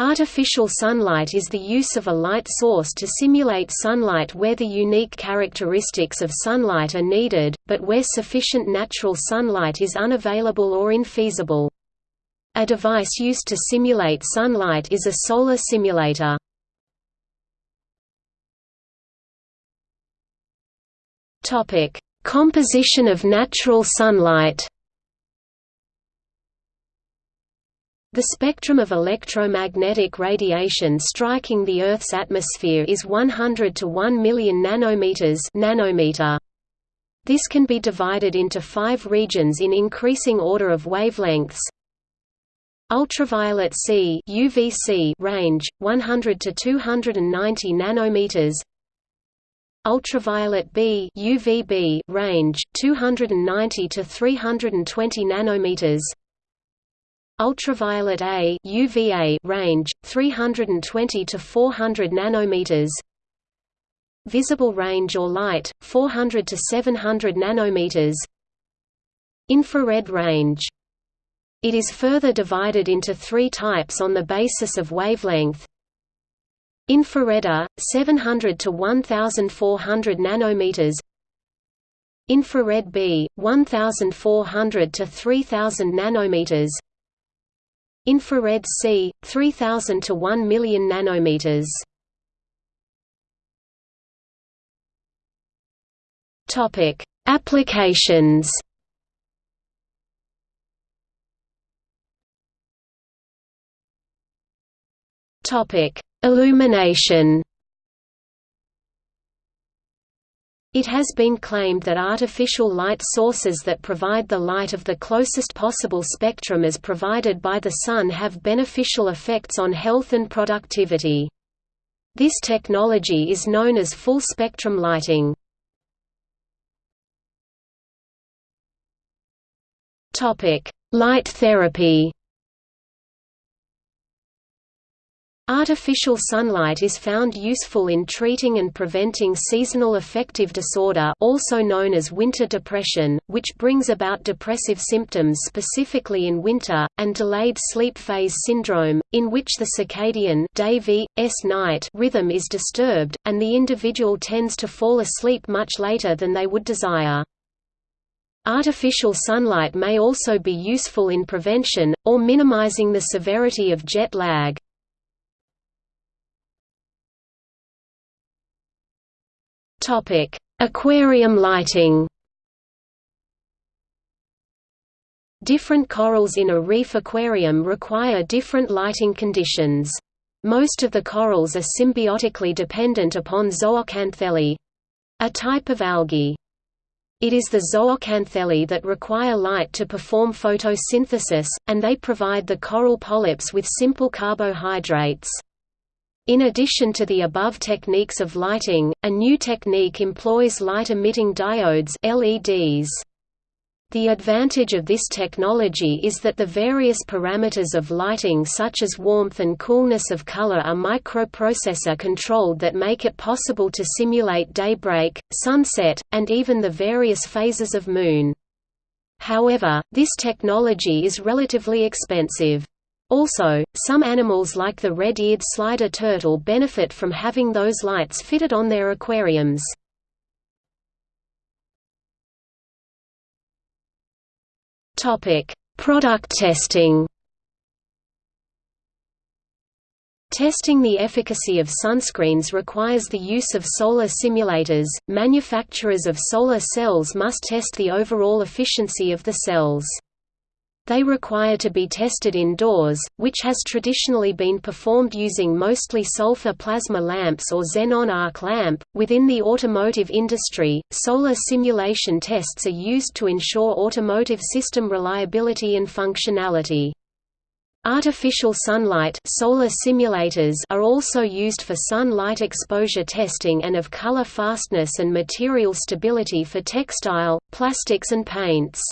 Artificial sunlight is the use of a light source to simulate sunlight where the unique characteristics of sunlight are needed, but where sufficient natural sunlight is unavailable or infeasible. A device used to simulate sunlight is a solar simulator. Composition of natural sunlight The spectrum of electromagnetic radiation striking the Earth's atmosphere is 100 to 1 million nanometers nanometer. This can be divided into five regions in increasing order of wavelengths. Ultraviolet C UVC range 100 to 290 nanometers. Ultraviolet B UVB range 290 to 320 nanometers. Ultraviolet A UVA range 320 to 400 nanometers. Visible range or light 400 to 700 nanometers. Infrared range. It is further divided into three types on the basis of wavelength. Infrared A 700 to 1400 nanometers. Infrared B 1400 to 3000 nanometers. Infrared C, 3000 to 1 million nanometers. Topic: Applications. Topic: Illumination. It has been claimed that artificial light sources that provide the light of the closest possible spectrum as provided by the Sun have beneficial effects on health and productivity. This technology is known as full-spectrum lighting. Light therapy Artificial sunlight is found useful in treating and preventing seasonal affective disorder also known as winter depression, which brings about depressive symptoms specifically in winter, and delayed sleep phase syndrome, in which the circadian day v, s night rhythm is disturbed, and the individual tends to fall asleep much later than they would desire. Artificial sunlight may also be useful in prevention, or minimizing the severity of jet lag. Topic: Aquarium lighting. Different corals in a reef aquarium require different lighting conditions. Most of the corals are symbiotically dependent upon zooxanthellae—a type of algae. It is the zooxanthellae that require light to perform photosynthesis, and they provide the coral polyps with simple carbohydrates. In addition to the above techniques of lighting, a new technique employs light-emitting diodes LEDs. The advantage of this technology is that the various parameters of lighting such as warmth and coolness of color are microprocessor controlled that make it possible to simulate daybreak, sunset, and even the various phases of moon. However, this technology is relatively expensive. Also, some animals like the red-eared slider turtle benefit from having those lights fitted on their aquariums. Product testing Testing the efficacy of sunscreens requires the use of solar simulators. Manufacturers of solar cells must test the overall efficiency of the cells. They require to be tested indoors, which has traditionally been performed using mostly sulfur plasma lamps or xenon arc lamp. Within the automotive industry, solar simulation tests are used to ensure automotive system reliability and functionality. Artificial sunlight solar simulators are also used for sun light exposure testing and of color fastness and material stability for textile, plastics and paints.